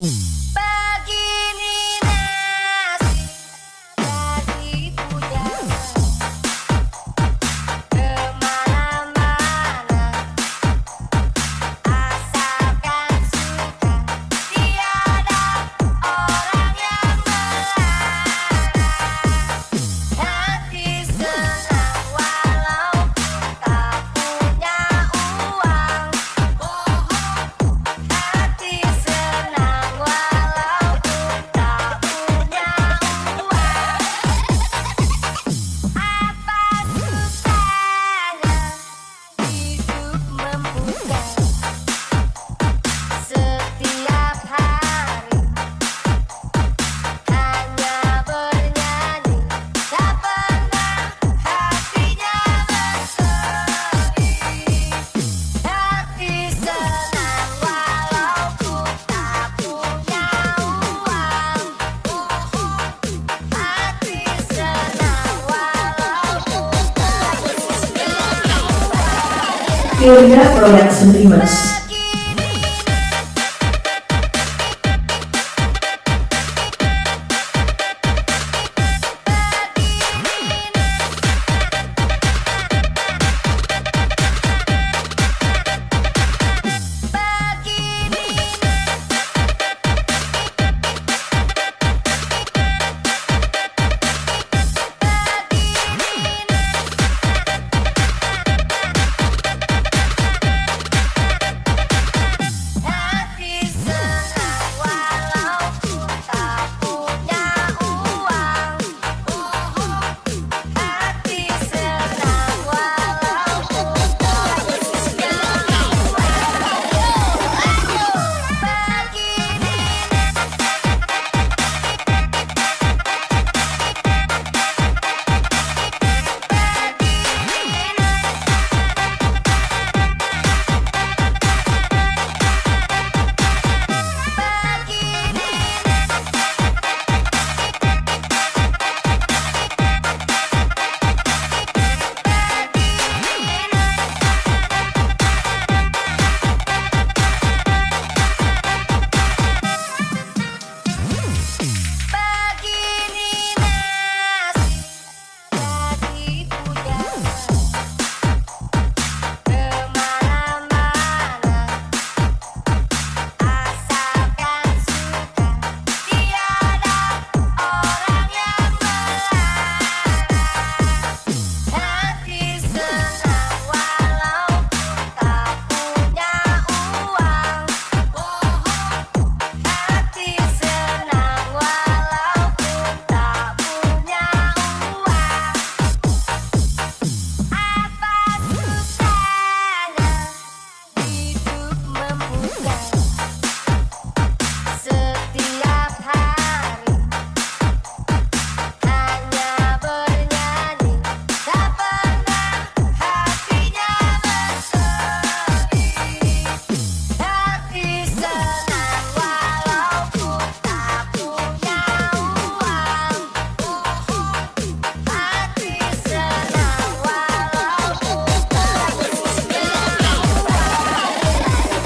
Mm. Teoria Projetos Primas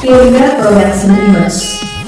Keluarga Progressive Image